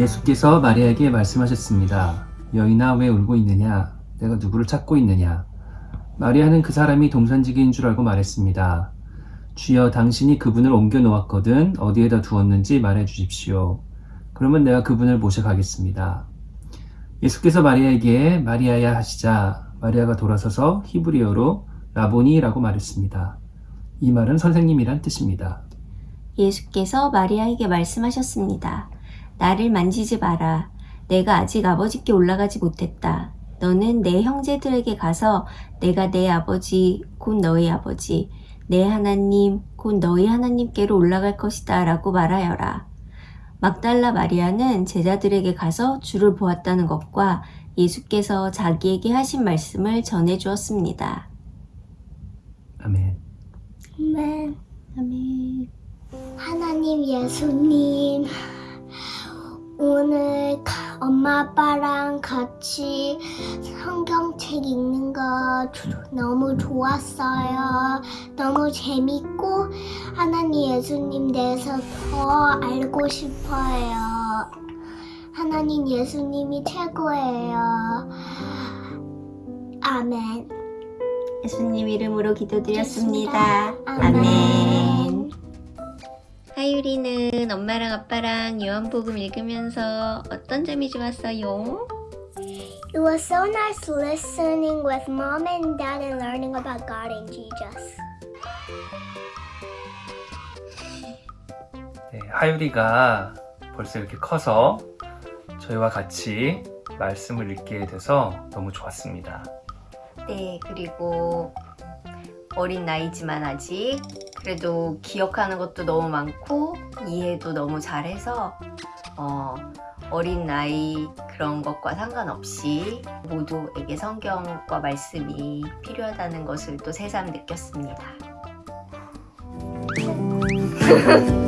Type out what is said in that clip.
예수께서 마리아에게 말씀하셨습니다. 여인아 왜 울고 있느냐? 내가 누구를 찾고 있느냐? 마리아는 그 사람이 동산지기인 줄 알고 말했습니다. 주여 당신이 그분을 옮겨 놓았거든 어디에다 두었는지 말해 주십시오. 그러면 내가 그분을 모셔가겠습니다. 예수께서 마리아에게 마리아야 하시자 마리아가 돌아서서 히브리어로 라보니라고 말했습니다. 이 말은 선생님이란 뜻입니다. 예수께서 마리아에게 말씀하셨습니다. 나를 만지지 마라. 내가 아직 아버지께 올라가지 못했다. 너는 내 형제들에게 가서 내가 내 아버지, 곧 너희 아버지, 내 하나님, 곧 너희 하나님께로 올라갈 것이다 라고 말하여라. 막달라 마리아는 제자들에게 가서 주를 보았다는 것과 예수께서 자기에게 하신 말씀을 전해 주었습니다. 아멘. 아멘. 아멘. 하나님 예수님 엄마 아빠랑 같이 성경책 읽는 거 조- 너무 좋았어요. 너무 재밌고 하나님 예수님 대해서 더 알고 싶어요. 하나님 예수님이 최고예요. 아멘. 예수님 이름으로 기도드렸습니다. 아멘. 아멘. 하유리는 엄마랑 아빠랑 요한복음 읽으면서 어떤 점이 좋았어요? It was so nice listening with mom and dad and learning about God and Jesus. 네, 하유리가 벌써 이렇게 커서 저희와 같이 말씀을 읽게 돼서 너무 좋았습니다. 네, 그리고 어린 나이지만 아직 그래도 기억하는 것도 너무 많고 이해도 너무 잘해서 어, 어린 나이 그런 것과 상관없이 모두에게 성경과 말씀이 필요하다는 것을 또 새삼 느꼈습니다.